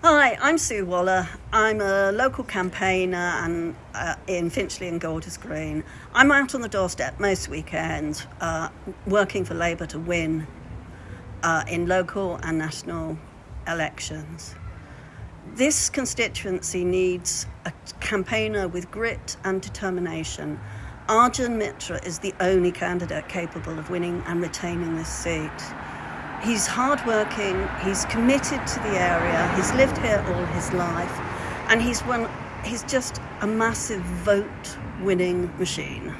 Hi, I'm Sue Waller. I'm a local campaigner and uh, in Finchley and Golders Green. I'm out on the doorstep most weekends, uh, working for Labour to win uh, in local and national elections. This constituency needs a campaigner with grit and determination. Arjun Mitra is the only candidate capable of winning and retaining this seat. He's hardworking, he's committed to the area, he's lived here all his life, and he's one he's just a massive vote winning machine.